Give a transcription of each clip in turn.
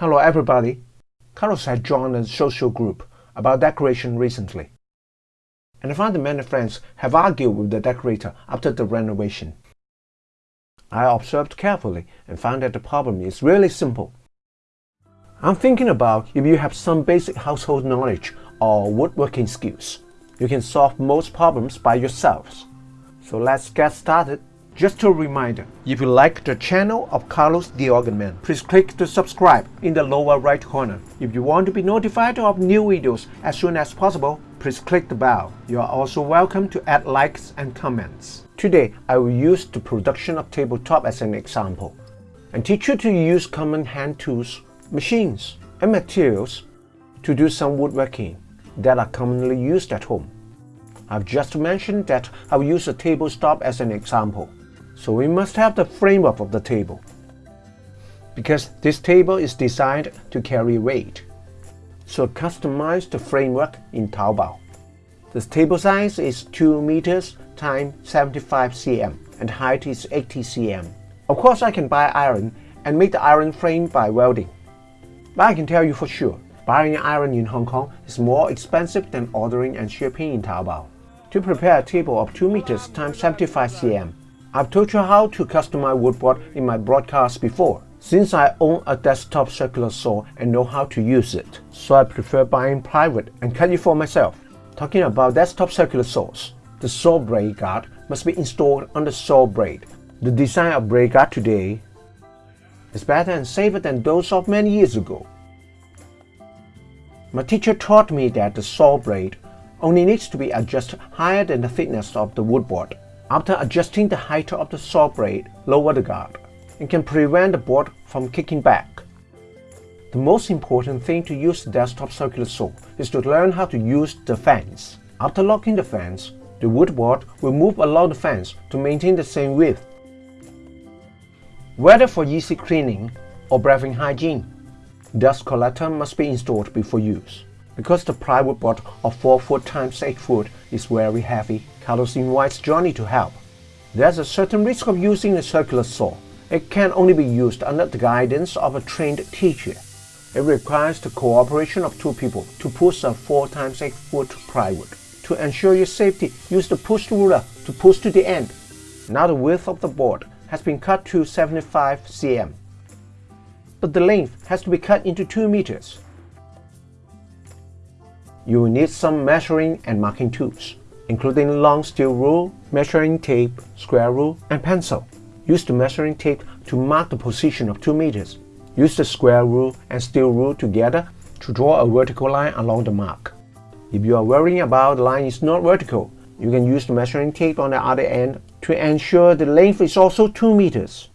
Hello everybody. Carlos had joined a social group about decoration recently. And I found that many friends have argued with the decorator after the renovation. I observed carefully and found that the problem is really simple. I'm thinking about if you have some basic household knowledge or woodworking skills, you can solve most problems by yourselves. So let's get started. Just a reminder, if you like the channel of Carlos the Organ Man, please click to subscribe in the lower right corner. If you want to be notified of new videos as soon as possible, please click the bell. You are also welcome to add likes and comments. Today, I will use the production of tabletop as an example and teach you to use common hand tools, machines, and materials to do some woodworking that are commonly used at home. I've just mentioned that I will use a tabletop as an example. So we must have the framework of the table. Because this table is designed to carry weight. So customize the framework in Taobao. The table size is 2 meters times 75 cm and height is 80 cm. Of course I can buy iron and make the iron frame by welding. But I can tell you for sure, buying iron in Hong Kong is more expensive than ordering and shipping in Taobao. To prepare a table of 2 meters times 75 cm, I've told you how to customize woodboard in my broadcast before, since I own a desktop circular saw and know how to use it, so I prefer buying private and cut it for myself. Talking about desktop circular saws, the saw blade guard must be installed on the saw blade. The design of blade guard today is better and safer than those of many years ago. My teacher taught me that the saw blade only needs to be adjusted higher than the thickness of the woodboard. After adjusting the height of the saw blade, lower the guard. It can prevent the board from kicking back. The most important thing to use the desktop circular saw is to learn how to use the fence. After locking the fence, the wood board will move along the fence to maintain the same width. Whether for easy cleaning or breathing hygiene, dust collector must be installed before use. Because the plywood board of 4 foot times 8 foot is very heavy, Carlos invites Johnny to help. There's a certain risk of using a circular saw. It can only be used under the guidance of a trained teacher. It requires the cooperation of two people to push a 4 times 8 foot plywood. To ensure your safety, use the push ruler to push to the end. Now the width of the board has been cut to 75 cm. But the length has to be cut into 2 meters. You will need some measuring and marking tools including long steel rule, measuring tape, square rule, and pencil. Use the measuring tape to mark the position of 2 meters. Use the square rule and steel rule together to draw a vertical line along the mark. If you are worrying about the line is not vertical, you can use the measuring tape on the other end to ensure the length is also 2 meters.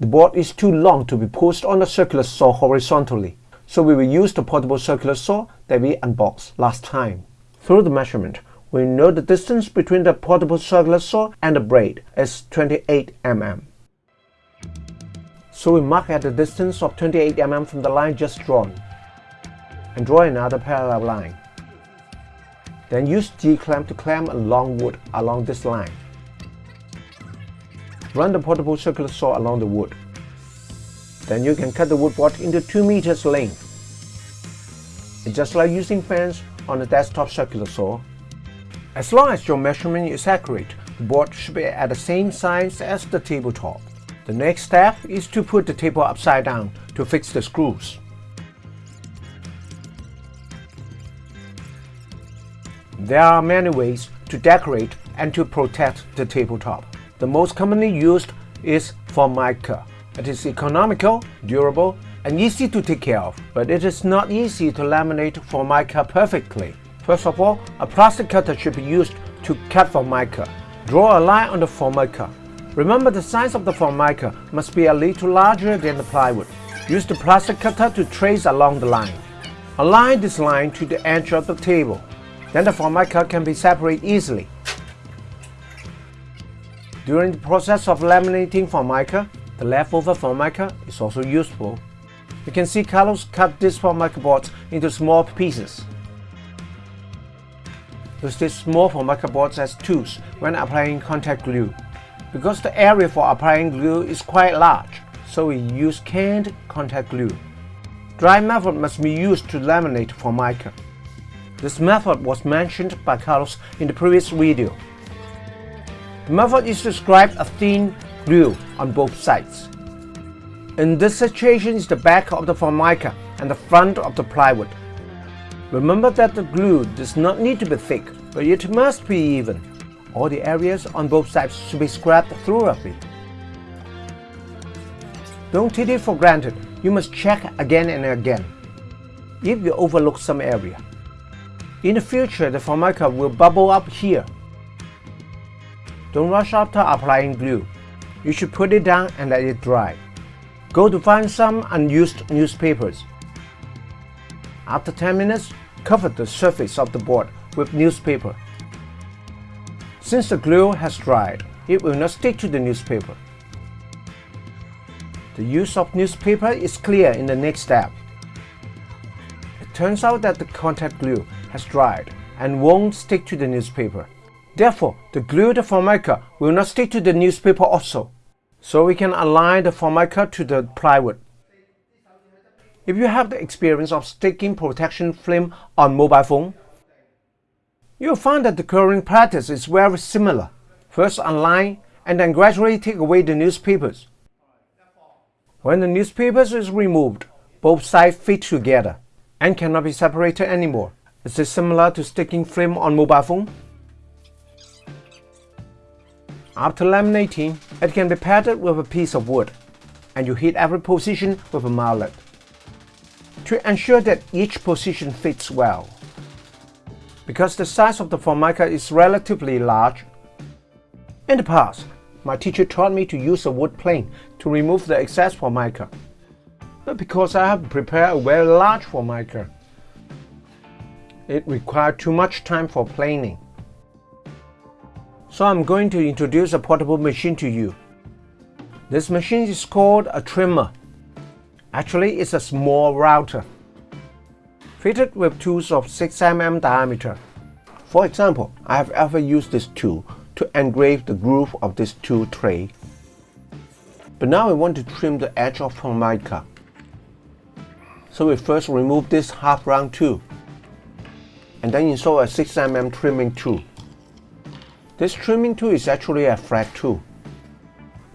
The board is too long to be pushed on the circular saw horizontally, so we will use the portable circular saw that we unboxed last time. Through the measurement, we know the distance between the portable circular saw and the blade is 28 mm. So we mark at the distance of 28 mm from the line just drawn and draw another parallel line. Then use G-clamp to clamp a long wood along this line. Run the portable circular saw along the wood. Then you can cut the wood board into 2 meters length. It's just like using fence on a desktop circular saw, as long as your measurement is accurate, the board should be at the same size as the tabletop. The next step is to put the table upside down to fix the screws. There are many ways to decorate and to protect the tabletop. The most commonly used is Formica. It is economical, durable, and easy to take care of, but it is not easy to laminate Formica perfectly. First of all, a plastic cutter should be used to cut the formica. Draw a line on the formica. Remember the size of the formica must be a little larger than the plywood. Use the plastic cutter to trace along the line. Align this line to the edge of the table. Then the formica can be separated easily. During the process of laminating formica, the leftover formica is also useful. You can see Carlos cut this formica board into small pieces. Use these small formica boards as tools when applying contact glue. Because the area for applying glue is quite large, so we use canned contact glue. Dry method must be used to laminate Formica. This method was mentioned by Carlos in the previous video. The method is to describe a thin glue on both sides. In this situation is the back of the Formica and the front of the plywood. Remember that the glue does not need to be thick, but it must be even. All the areas on both sides should be scraped thoroughly. Don't take it for granted, you must check again and again. If you overlook some area, in the future, the formica will bubble up here. Don't rush after applying glue. You should put it down and let it dry. Go to find some unused newspapers. After 10 minutes, cover the surface of the board with newspaper. Since the glue has dried, it will not stick to the newspaper. The use of newspaper is clear in the next step. It turns out that the contact glue has dried and won't stick to the newspaper. Therefore, the glue formica will not stick to the newspaper also. So we can align the formica to the plywood. If you have the experience of sticking protection film on mobile phone, you'll find that the current practice is very similar. First align and then gradually take away the newspapers. When the newspapers is removed, both sides fit together and cannot be separated anymore. Is this similar to sticking film on mobile phone? After laminating, it can be padded with a piece of wood, and you hit every position with a mallet to ensure that each position fits well. Because the size of the formica is relatively large, in the past, my teacher taught me to use a wood plane to remove the excess formica. But because I have prepared a very large formica, it required too much time for planing. So I'm going to introduce a portable machine to you. This machine is called a trimmer. Actually, it's a small router, fitted with tools of 6 mm diameter. For example, I have ever used this tool to engrave the groove of this tool tray. But now I want to trim the edge of Formica. So we first remove this half round tool and then install a 6mm trimming tool. This trimming tool is actually a flat tool,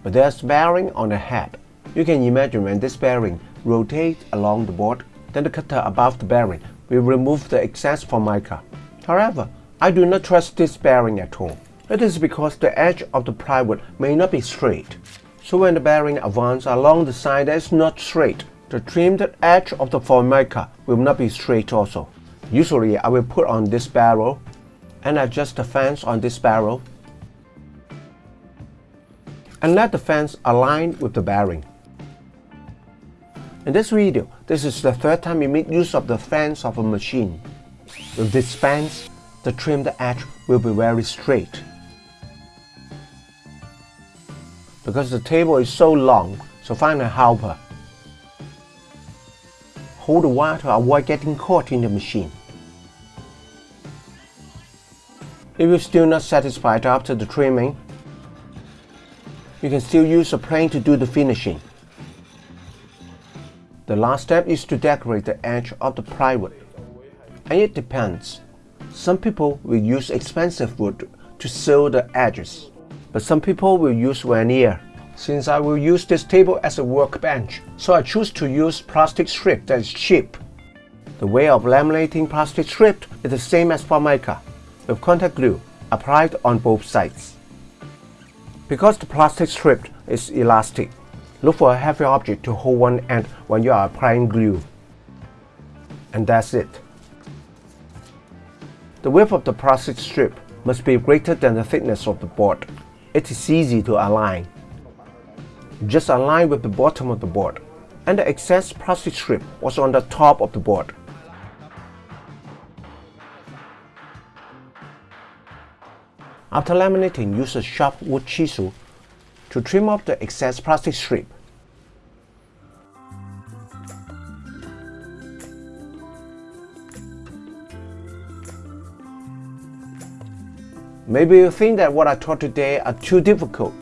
but there's bearing on the head. You can imagine when this bearing rotates along the board, then the cutter above the bearing will remove the excess formica. However, I do not trust this bearing at all. It is because the edge of the plywood may not be straight. So when the bearing advances along the side that is not straight, the trimmed edge of the formica will not be straight also. Usually I will put on this barrel and adjust the fence on this barrel and let the fence align with the bearing. In this video, this is the third time we make use of the fence of a machine. With this fence, the trimmed edge will be very straight. Because the table is so long, so find a helper hold the wire to avoid getting caught in the machine. If you're still not satisfied after the trimming, you can still use a plane to do the finishing. The last step is to decorate the edge of the plywood. And it depends. Some people will use expensive wood to seal the edges, but some people will use veneer since I will use this table as a workbench, so I choose to use plastic strip that is cheap. The way of laminating plastic strip is the same as Formica, with contact glue applied on both sides. Because the plastic strip is elastic, look for a heavy object to hold one end when you are applying glue. And that's it. The width of the plastic strip must be greater than the thickness of the board. It is easy to align just align with the bottom of the board, and the excess plastic strip was on the top of the board. After laminating, use a sharp wood chisel to trim off the excess plastic strip. Maybe you think that what I taught today are too difficult.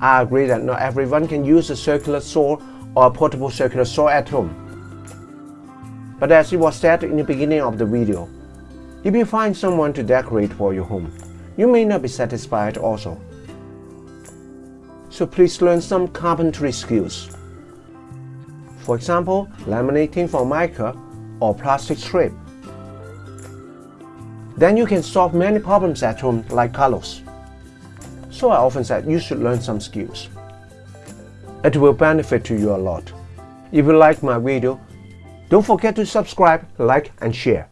I agree that not everyone can use a circular saw or a portable circular saw at home. But as it was said in the beginning of the video, if you find someone to decorate for your home, you may not be satisfied also. So please learn some carpentry skills. For example, laminating Formica or plastic strip. Then you can solve many problems at home like Carlos. So I often said you should learn some skills. It will benefit to you a lot. If you like my video, don't forget to subscribe, like and share.